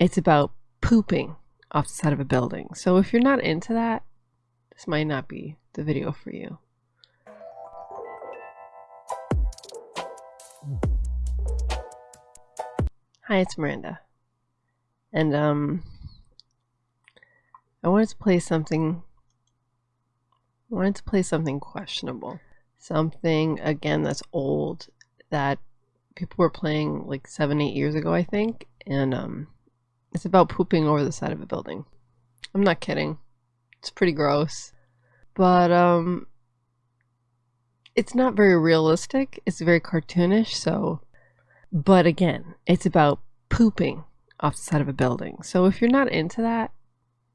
It's about pooping off the side of a building. So if you're not into that, this might not be the video for you. Hi, it's Miranda. And um I wanted to play something I wanted to play something questionable. Something again that's old that people were playing like seven, eight years ago, I think. And um it's about pooping over the side of a building. I'm not kidding. It's pretty gross. But um it's not very realistic. It's very cartoonish, so but again, it's about pooping off the side of a building. So if you're not into that,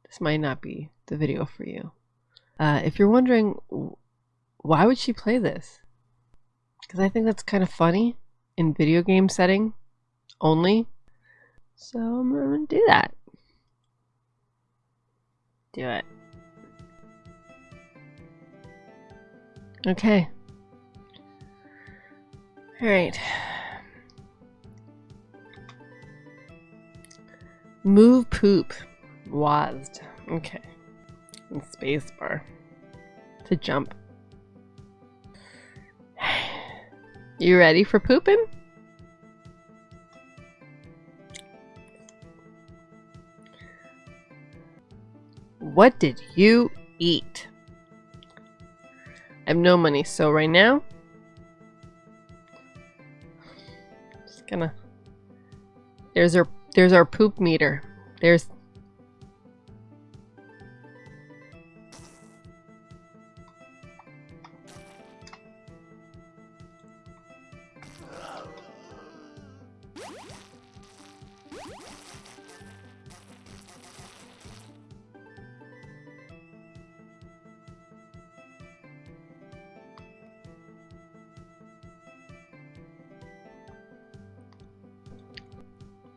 this might not be the video for you. Uh, if you're wondering why would she play this? Because I think that's kind of funny in video game setting only. So I'm gonna do that. Do it. Okay. Alright. Move poop. WASD. Okay. And spacebar. To jump. You ready for pooping? What did you eat? I have no money, so right now, just gonna. There's our there's our poop meter. There's.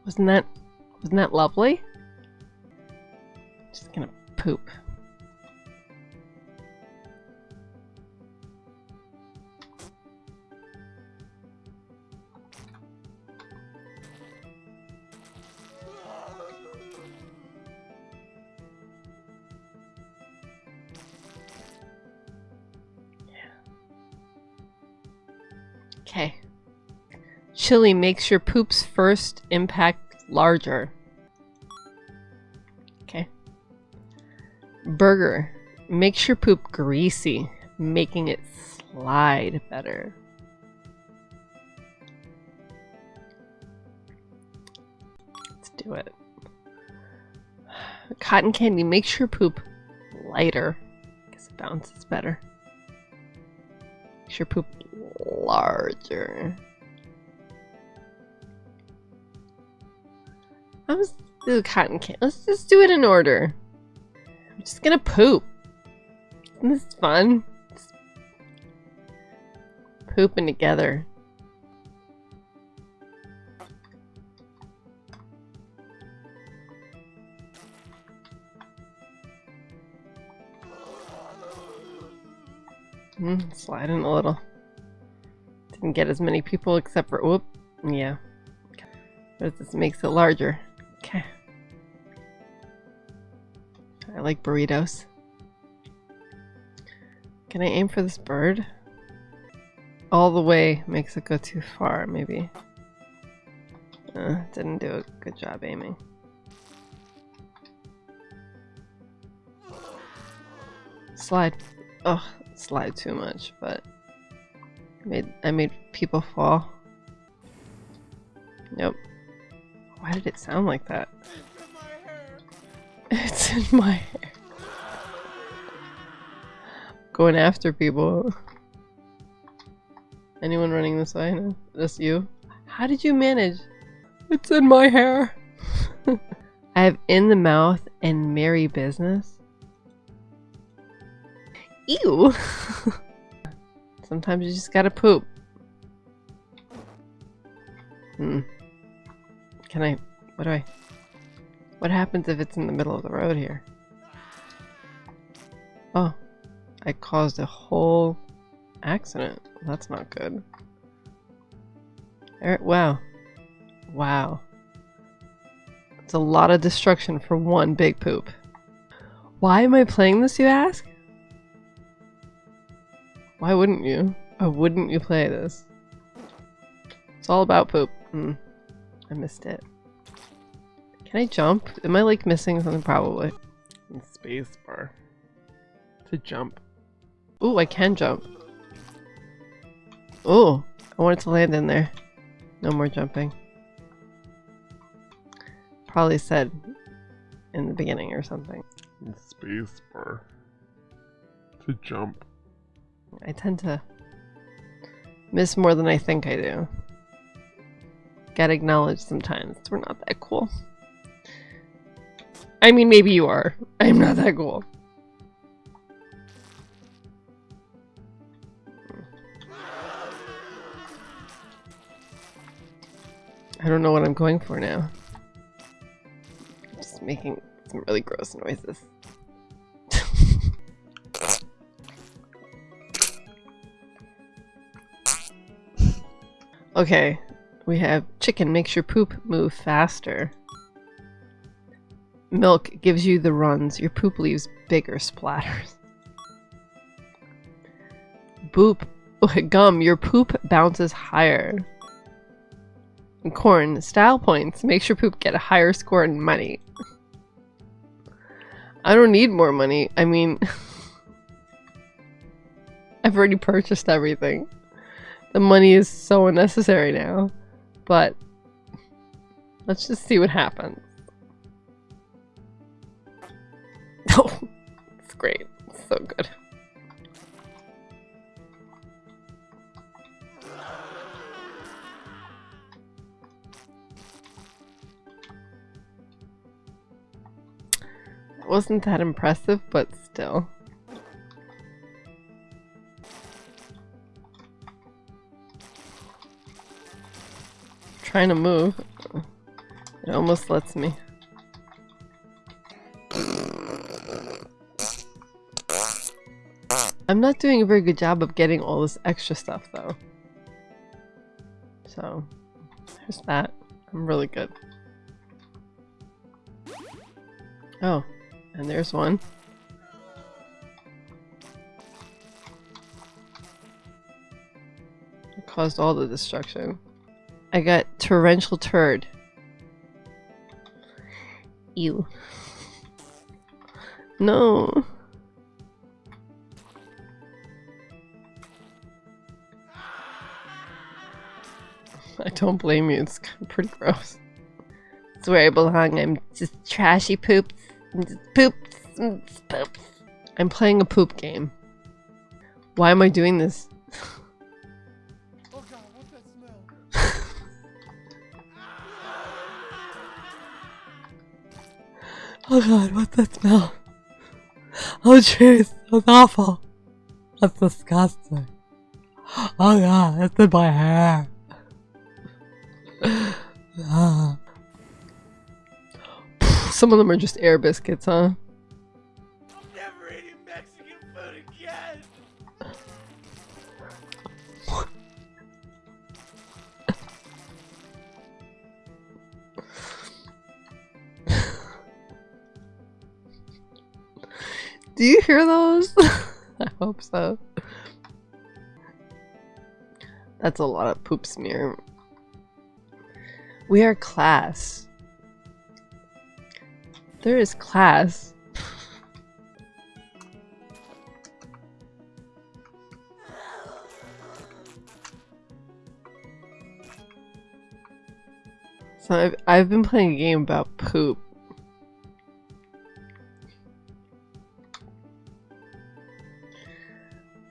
Wasn't that wasn't that lovely? Just gonna poop. Okay. Chili makes your poops first impact larger. Okay. Burger makes your poop greasy, making it slide better. Let's do it. Cotton candy makes your poop lighter because it bounces better. Makes your poop larger. Just do cotton candy. Let's just do it in order. I'm just gonna poop. Isn't this fun? Just pooping together. Mm, sliding a little. Didn't get as many people except for whoop. Yeah. But this makes it larger. Like burritos. Can I aim for this bird? All the way makes it go too far, maybe. Uh, didn't do a good job aiming. Slide. Oh, slide too much, but I made I made people fall. Nope. Why did it sound like that? It's in my hair. Going after people. Anyone running this way? No? Just you? How did you manage? It's in my hair. I have in the mouth and merry business. Ew. Sometimes you just gotta poop. Hmm. Can I... What do I... What happens if it's in the middle of the road here? Oh. I caused a whole accident. That's not good. Alright, wow. Wow. It's a lot of destruction for one big poop. Why am I playing this, you ask? Why wouldn't you? Why wouldn't you play this? It's all about poop. Hmm. I missed it. Can I jump? Am I like missing something? Probably. Space bar. To jump. Ooh, I can jump. Ooh, I wanted to land in there. No more jumping. Probably said in the beginning or something. Space bar. To jump. I tend to miss more than I think I do. Got acknowledged sometimes we're not that cool. I mean, maybe you are. I'm not that cool. I don't know what I'm going for now. I'm Just making some really gross noises. okay, we have chicken makes your poop move faster. Milk gives you the runs. Your poop leaves bigger splatters. Boop. Gum, your poop bounces higher. Corn, style points. Makes your poop get a higher score in money. I don't need more money. I mean... I've already purchased everything. The money is so unnecessary now. But... Let's just see what happens. Oh, it's great. It's so good. Wasn't that impressive, but still. Trying to move. It almost lets me. I'm not doing a very good job of getting all this extra stuff though. So, there's that. I'm really good. Oh, and there's one. It caused all the destruction. I got torrential turd. Ew. No. I don't blame you, it's pretty gross. It's where I belong, I'm just trashy poops. Poops. Poops. I'm playing a poop game. Why am I doing this? oh god, what's that smell? oh god, what's that smell? Oh jeez, that's awful. That's disgusting. Oh god, it's in my hair. Ah. Some of them are just air biscuits, huh? I'm never eating Mexican food again! Do you hear those? I hope so. That's a lot of poop smear. We are class. There is class. So I've, I've been playing a game about poop.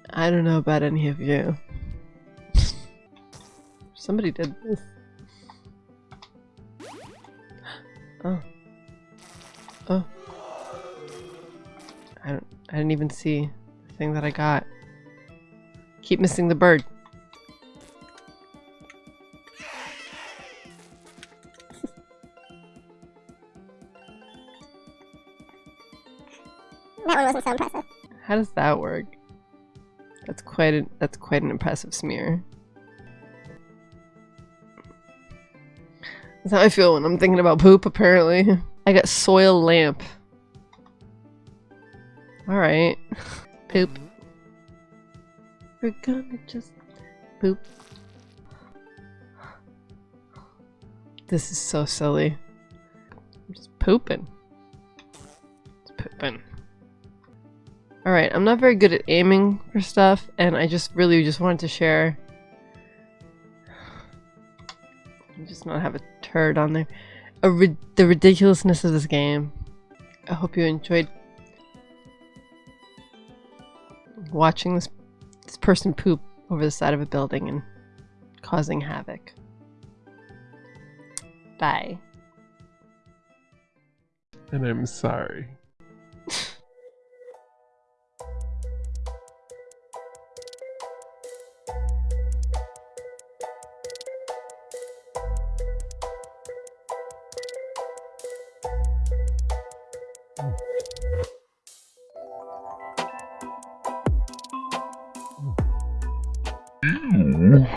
I don't know about any of you. Somebody did this. Oh. I didn't even see the thing that I got. Keep missing the bird. That one wasn't so impressive. How does that work? That's quite a, that's quite an impressive smear. That's how I feel when I'm thinking about poop, apparently. I got soil lamp. Alright. Poop. We're gonna just poop. This is so silly. I'm just pooping. Just pooping. Alright, I'm not very good at aiming for stuff, and I just really just wanted to share. I Just not have a turd on there. Ri the ridiculousness of this game. I hope you enjoyed watching this this person poop over the side of a building and causing havoc. Bye. And I'm sorry. Ew.